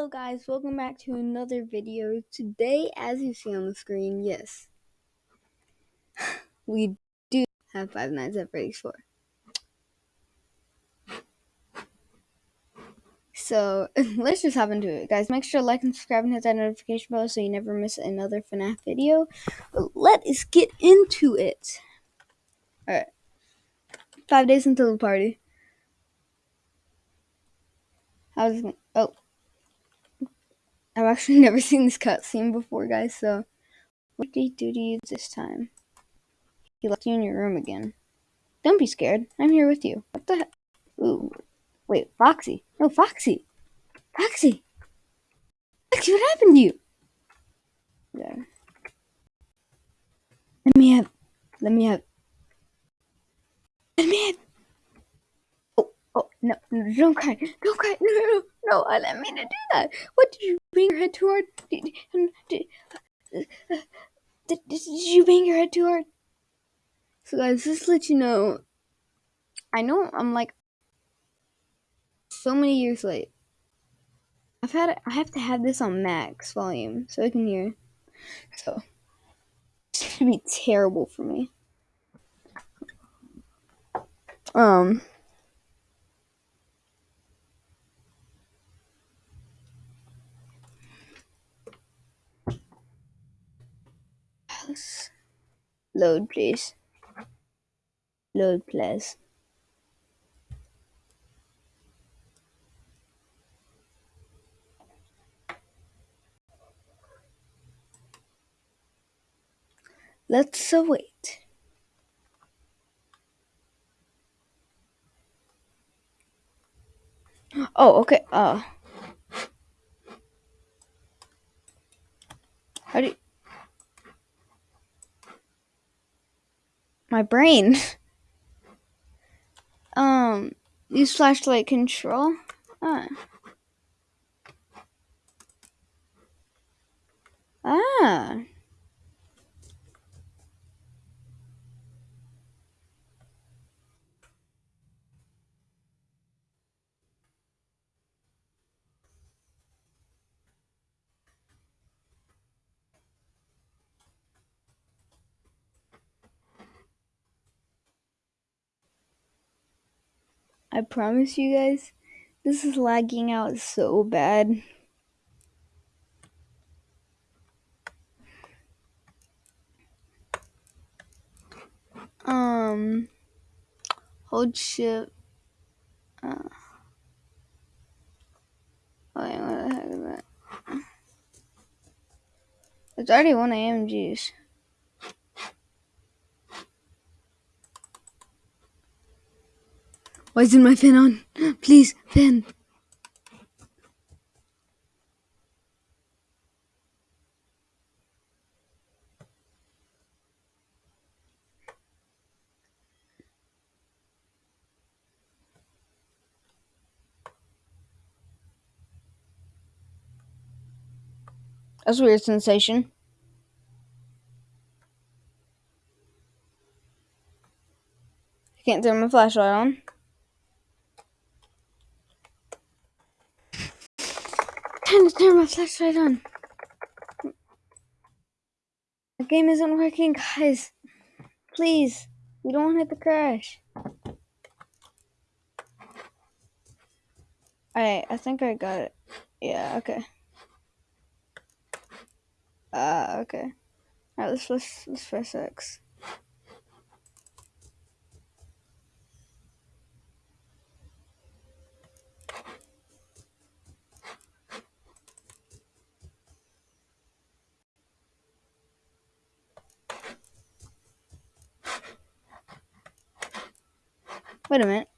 Hello guys, welcome back to another video. Today, as you see on the screen, yes, we do have Five Nights at Freddy's 4. So, let's just hop into it. Guys, make sure to like and subscribe and hit that notification bell so you never miss another FNAF video. But let us get into it. Alright. Five days until the party. How's it? Oh. I've actually never seen this cutscene before, guys, so what did he do to you this time? He left you in your room again. Don't be scared. I'm here with you. What the? Ooh. Wait, Foxy. No, Foxy. Foxy. Foxy, what happened to you? Yeah. Let me have. Let me have. Let me have. No, no, don't cry. Don't cry. No, no, no, no. I didn't mean to do that. What did you bang your head too hard? Did, did, did, did you bang your head too hard? So, guys, just let you know, I know I'm like so many years late. I've had I have to have this on max volume so I can hear. So it's gonna be terrible for me. Um. Load, please. Load, please. Let's wait. Oh, okay. Uh. How do you... My brain. um, use flashlight control. Ah. Ah. I promise you guys, this is lagging out so bad. Um, hold shift. Uh, wait, what the heck is that? It's already 1 a.m. Jeez. Why isn't my fan on? Please, fan. That's a weird sensation. I can't turn my flashlight on. Turn my flashlight on. The game isn't working, guys. Please. We don't want it to crash. Alright, I think I got it. Yeah, okay. Uh, okay. Alright, let's, let's, let's press X. Wait a minute.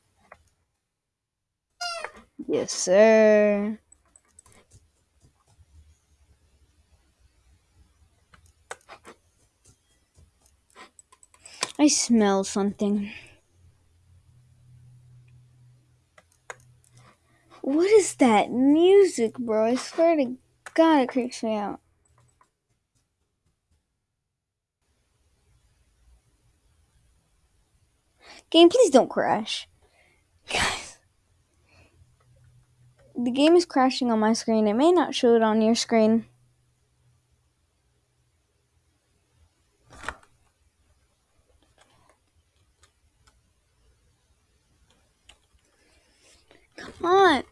Yes, sir. I smell something. What is that music, bro? I swear to God, it creeps me out. Game, please don't crash. Guys. the game is crashing on my screen. It may not show it on your screen. Come on.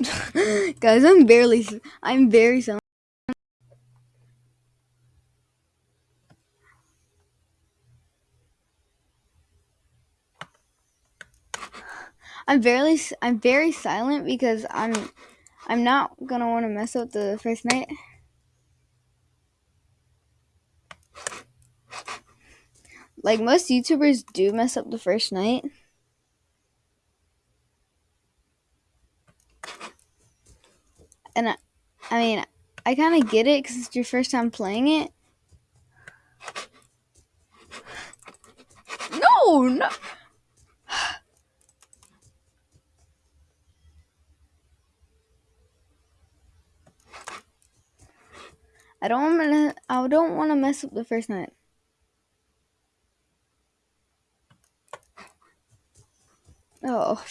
Guys, I'm barely, I'm very silent. I'm very, I'm very silent because I'm, I'm not gonna want to mess up the first night. Like most YouTubers do mess up the first night. And I, I mean, I kind of get it because it's your first time playing it. No, no. I don't want to. I don't want to mess up the first night. Oh.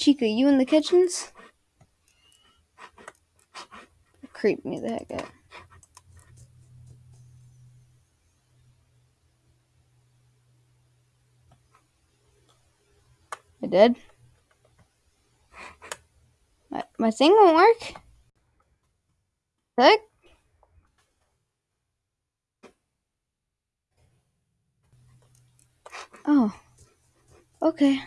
Chica, you in the kitchens? Creep me the heck out. I did. My, my thing won't work. Heck? Oh. Okay.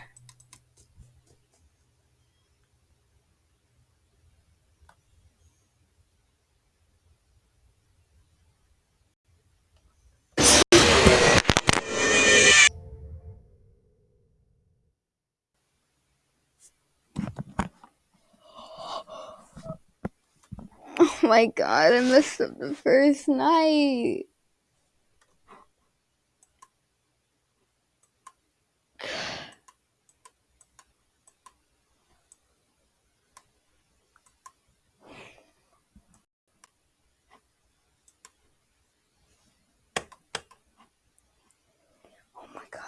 My god, I messed up the first night. Oh my god.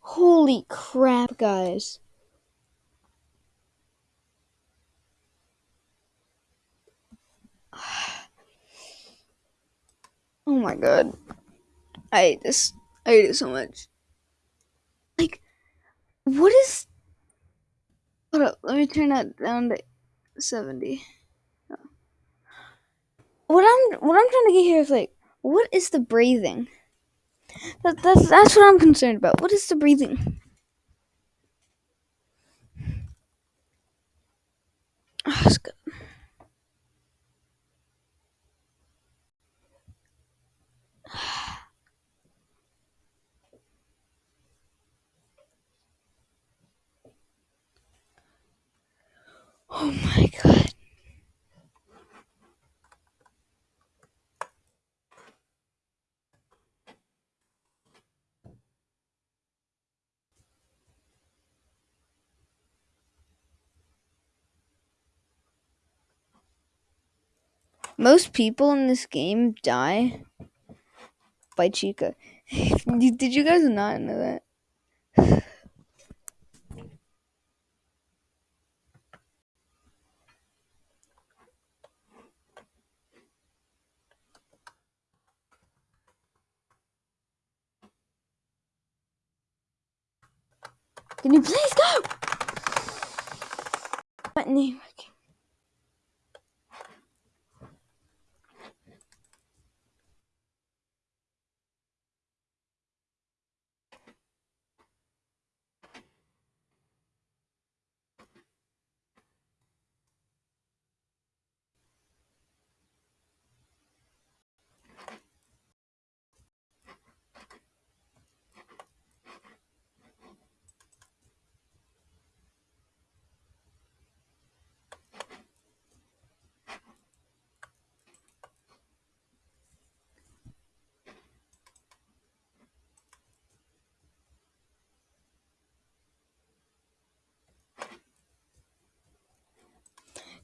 Holy guys. Oh my god. I hate this. I hate it so much. Like, what is. Hold up, let me turn that down to 70. What I'm what I'm trying to get here is like, what is the breathing? That, that's that's what I'm concerned about. What is the breathing? Oh. Oh my god. Most people in this game die by Chica. Did you guys not know that? Can you please go? What name?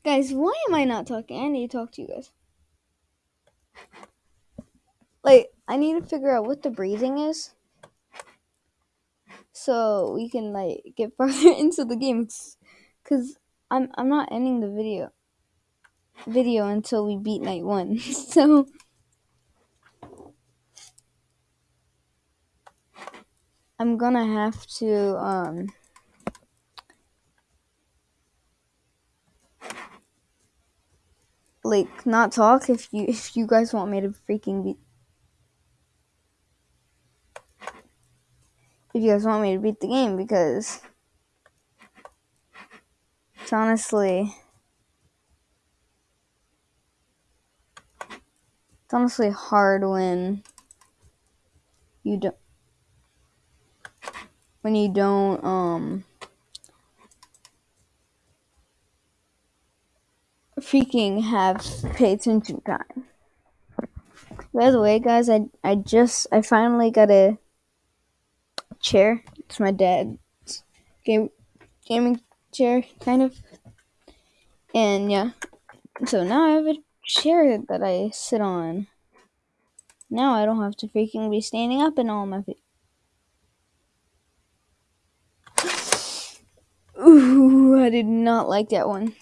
Guys, why am I not talking? I need to talk to you guys. Like, I need to figure out what the breathing is. So we can like get farther into the game. Cause I'm I'm not ending the video video until we beat night one. so I'm gonna have to um like not talk if you if you guys want me to freaking beat if you guys want me to beat the game because it's honestly it's honestly hard when you don't when you don't um freaking have pay attention time. By the way, guys, I I just I finally got a chair. It's my dad's game gaming chair, kind of. And yeah, so now I have a chair that I sit on. Now I don't have to freaking be standing up in all my feet. Ooh, I did not like that one.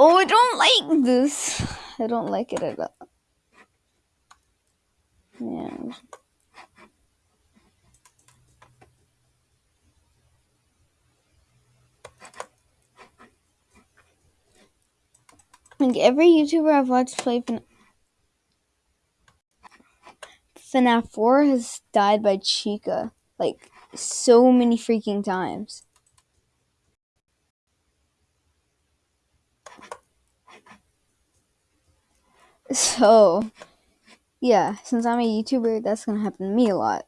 Oh, I don't like this. I don't like it at all. Yeah. Like every YouTuber I've watched play FNAF, FNAF 4 has died by Chica. Like, so many freaking times. So, yeah, since I'm a YouTuber, that's gonna happen to me a lot.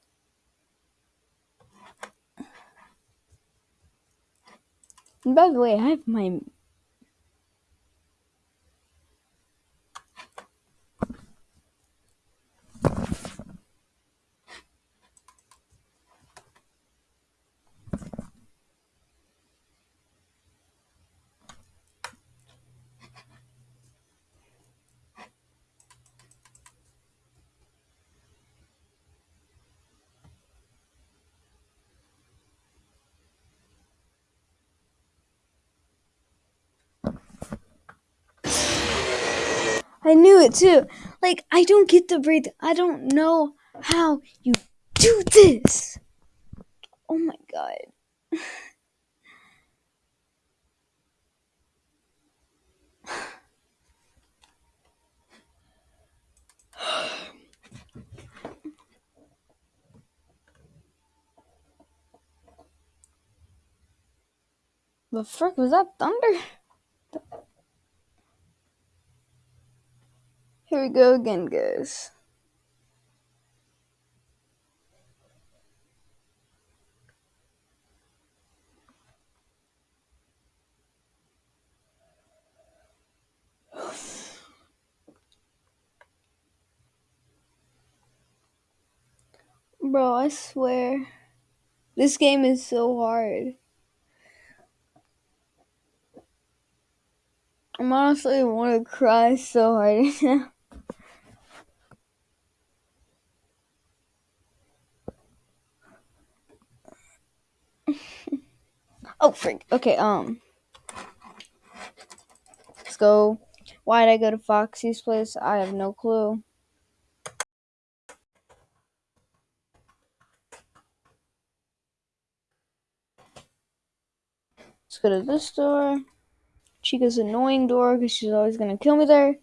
And by the way, I have my I knew it too. Like, I don't get the breathe. I don't know how you do this. Oh my god. The frick was that thunder? Here we go again, guys. Bro, I swear. This game is so hard. I'm honestly want to cry so hard now. Oh, freak! Okay, um. Let's go. Why did I go to Foxy's place? I have no clue. Let's go to this door. Chica's annoying door because she's always going to kill me there.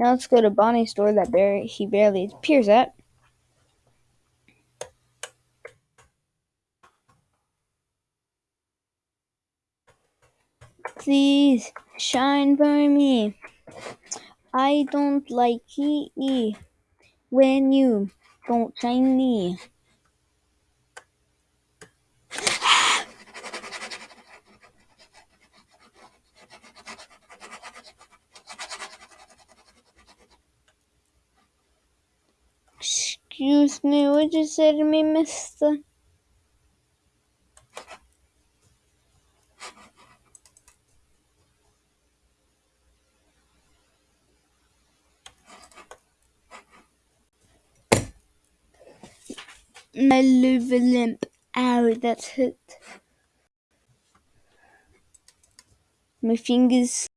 Now let's go to Bonnie's door that bar- he barely appears at. Please shine for me. I don't like it when you don't shine me. Excuse me, what you say to me, mister? My liver limp. Ow, that's hit. My fingers.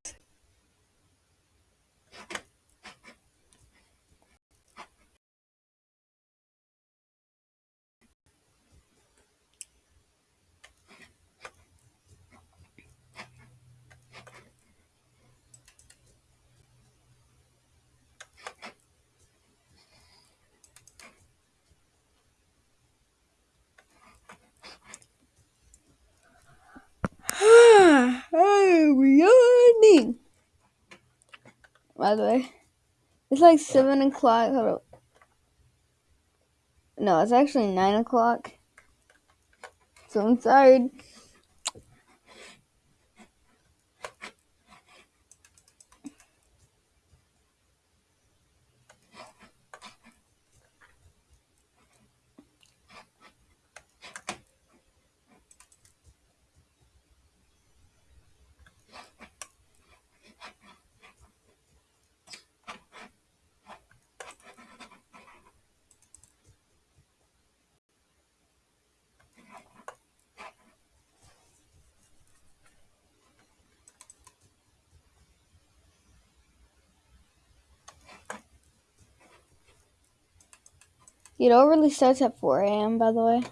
I'm yawning. The way, it's like 7 o'clock. Hold up. No, it's actually 9 o'clock. So I'm tired. It really starts at 4 a.m. By the way.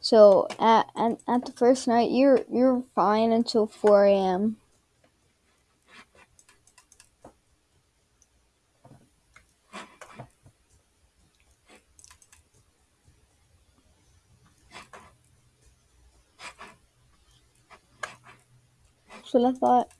So at, at at the first night, you're you're fine until 4 a.m. What I thought.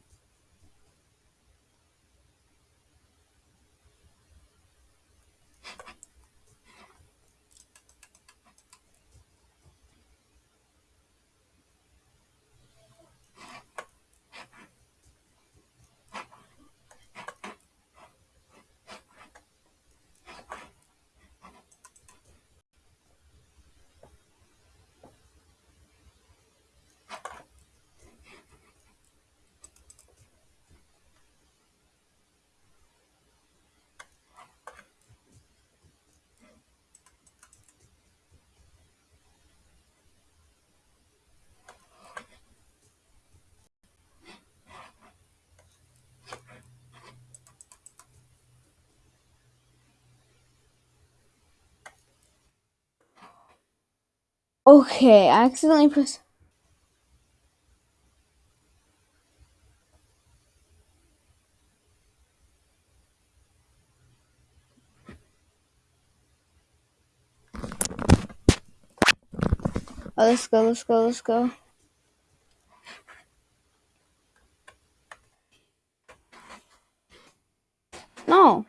Okay, I accidentally pressed. Oh, let's go, let's go, let's go. No.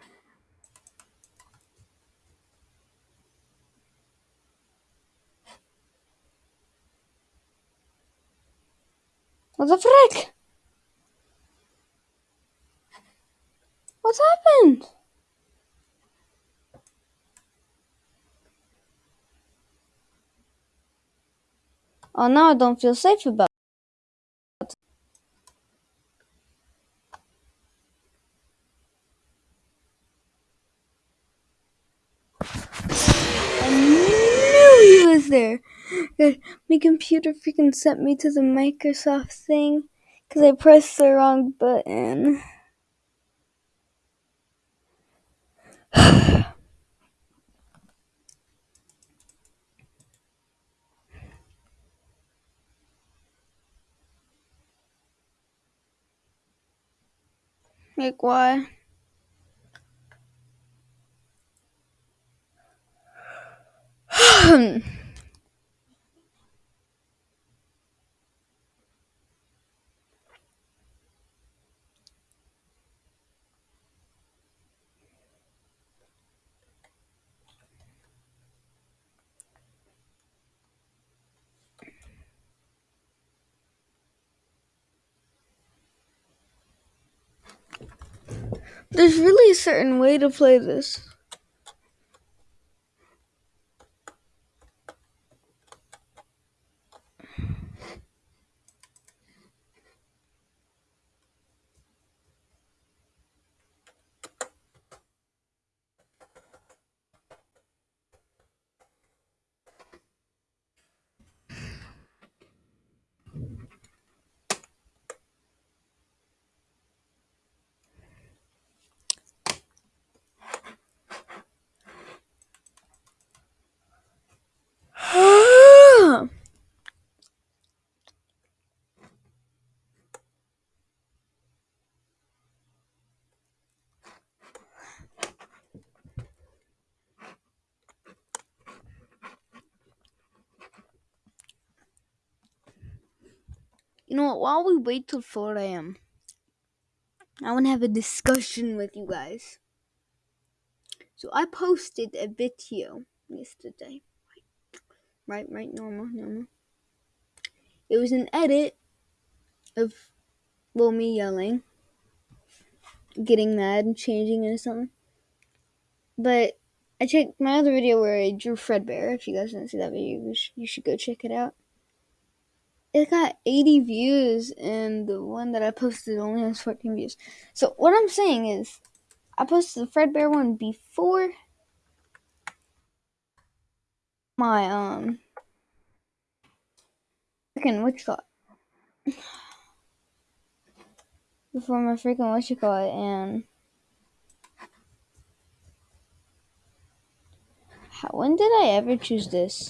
What the frick? What's happened? Oh, now I don't feel safe about it. I knew he was there. God, my computer freaking sent me to the Microsoft thing because I pressed the wrong button. like why? There's really a certain way to play this. You know what? While we wait till 4 a.m., I want to have a discussion with you guys. So I posted a video yesterday. Right, right, normal, normal. It was an edit of, well, me yelling, getting mad, and changing into something. But I checked my other video where I drew Fredbear. If you guys didn't see that video, you should go check it out. It got 80 views, and the one that I posted only has 14 views. So what I'm saying is, I posted the Fredbear one before my um freaking you call before my freaking you call and how, when did I ever choose this?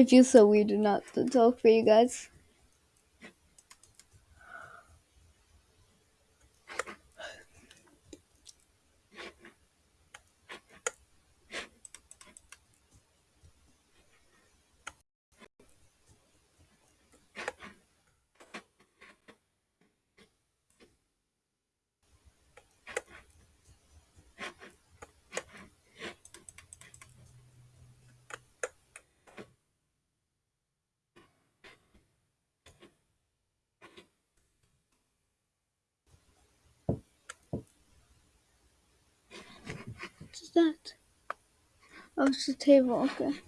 It feels so weird to not to talk for you guys. What's that? Oh, it's the table. Okay.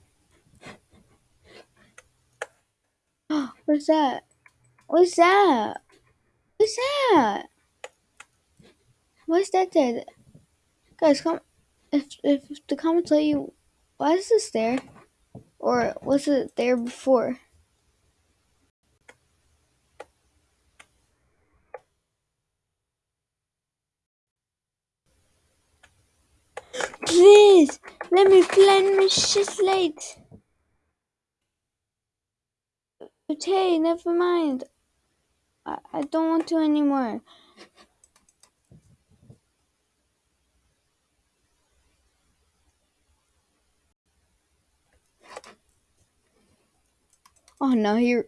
Oh, what's that? What's that? What's that? What's that there? Guys, come. If if the comments tell you, why is this there? Or was it there before? Please, let my shit late. Okay, never mind. I, I don't want to anymore. Oh no, you're.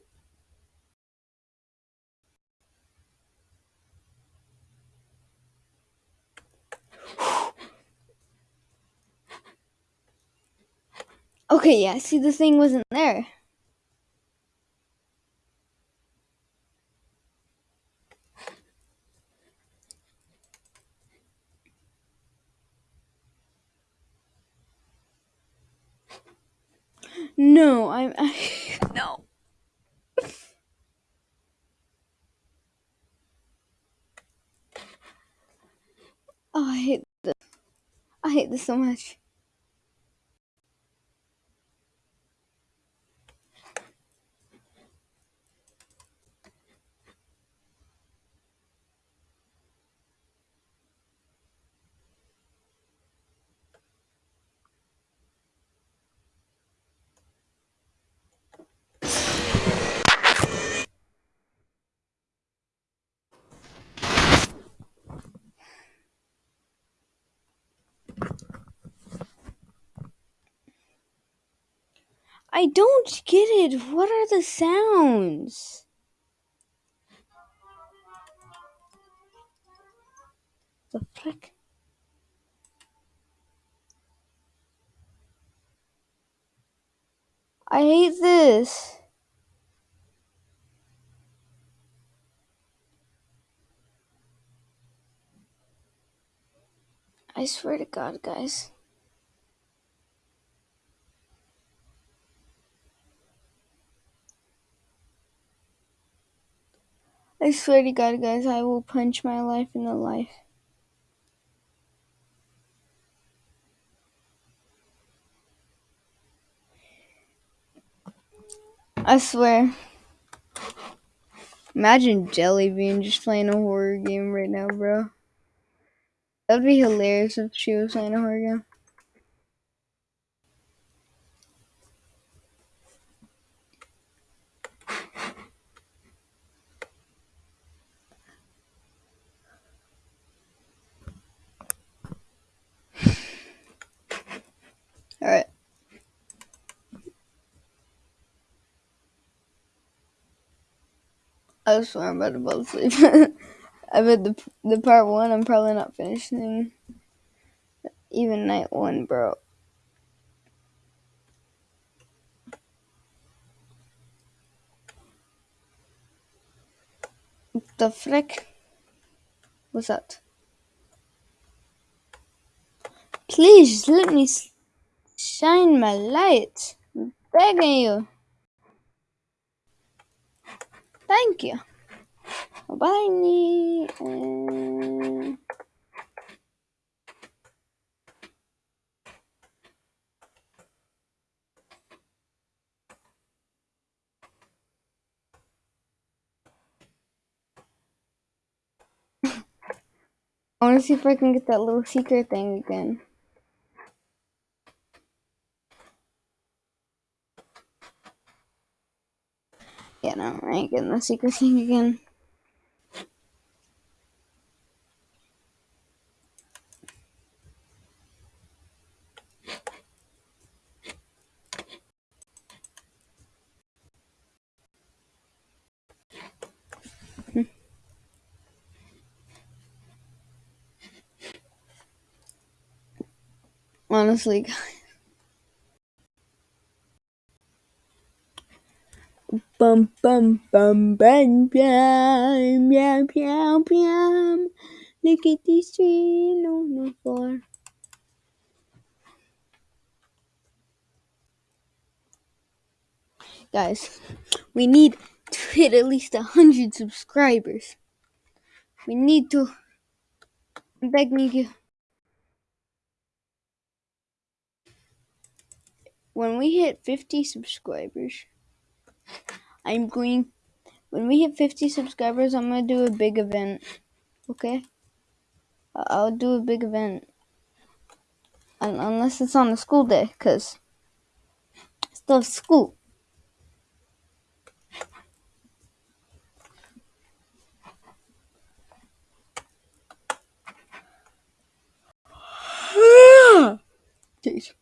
Okay, yeah, see, the thing wasn't there. No, I'm I, no. oh, I hate this. I hate this so much. I don't get it. What are the sounds? The frick? I hate this. I swear to God, guys. I swear to God, guys, I will punch my life in the life. I swear. Imagine Jelly Bean just playing a horror game right now, bro. That'd be hilarious if she was playing a horror game. Alright. I swear I'm about to fall asleep. I bet the the part one I'm probably not finishing. Even night one, bro. The frick? What's that? Please let me shine my light. I'm begging you. Thank you. Bye. And... I want to see if I can get that little secret thing again. Yeah, no, I ain't getting the secret thing again. Honestly, Bum bum bum bum bum bum bum bum. Look at these three on the floor. Guys, we need to hit at least a hundred subscribers. We need to. I'm begging you. When we hit 50 subscribers, I'm going. When we hit 50 subscribers, I'm gonna do a big event. Okay? I'll do a big event. Unless it's on a school day, because it's still school. Jeez.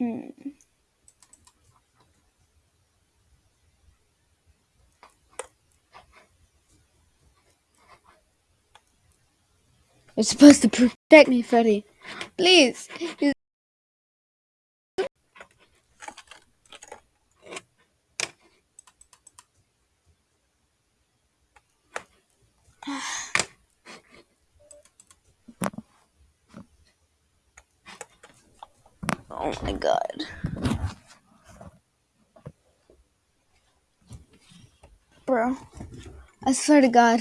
Mm. You're supposed to protect me, Freddy. Please. Oh my god. Bro, I swear to God,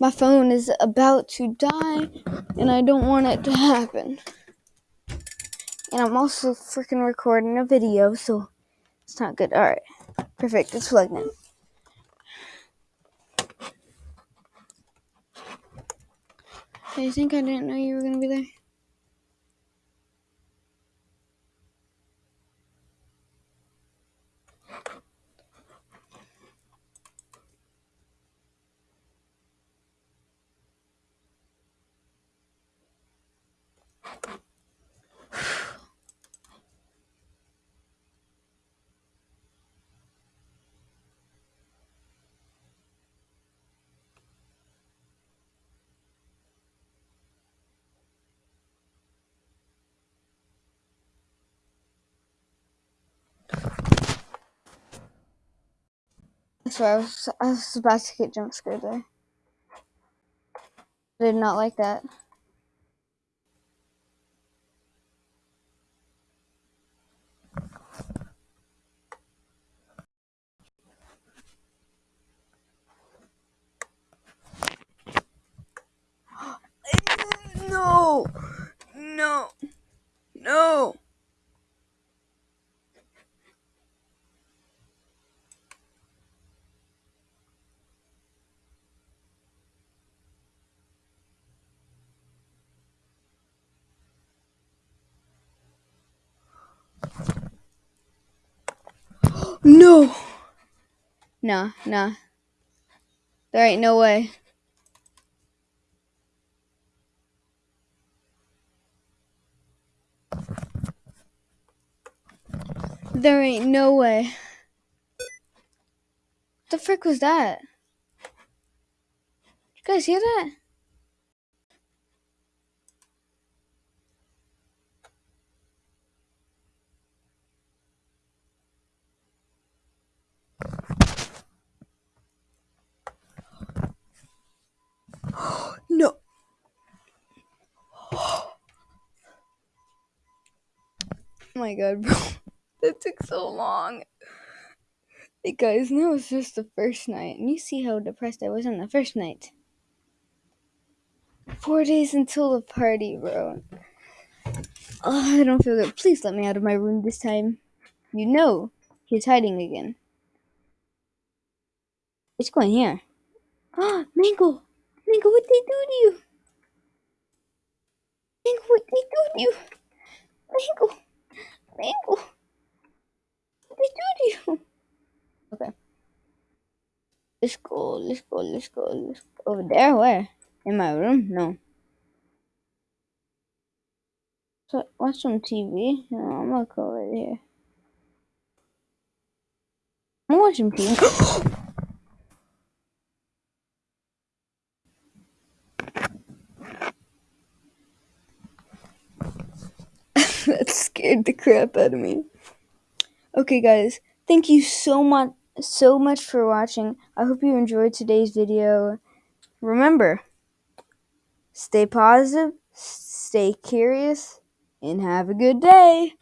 my phone is about to die and I don't want it to happen. And I'm also freaking recording a video, so it's not good. Alright, perfect. It's plugged in. I think I didn't know you were gonna be there? Swear, I was, I was about to get jump scared there. I did not like that. No! No! No! No! Nah, nah. There ain't no way. There ain't no way. The frick was that? You guys hear that? no. Oh my god, bro. That took so long. Hey guys, that was just the first night, and you see how depressed I was on the first night. Four days until the party, bro. Oh, I don't feel good. Please let me out of my room this time. You know, he's hiding again. What's going here? Ah, Mango! Mango, what they do to you? Mango, what they do to you? Mango! Mango! What they do to you? Okay. Let's go, let's go, let's go, let's go. Over there? Where? In my room? No. So, watch some TV. No, I'm gonna go over here. I'm watching TV. that scared the crap out of me. Okay, guys, thank you so much, so much for watching. I hope you enjoyed today's video. Remember, stay positive, stay curious, and have a good day.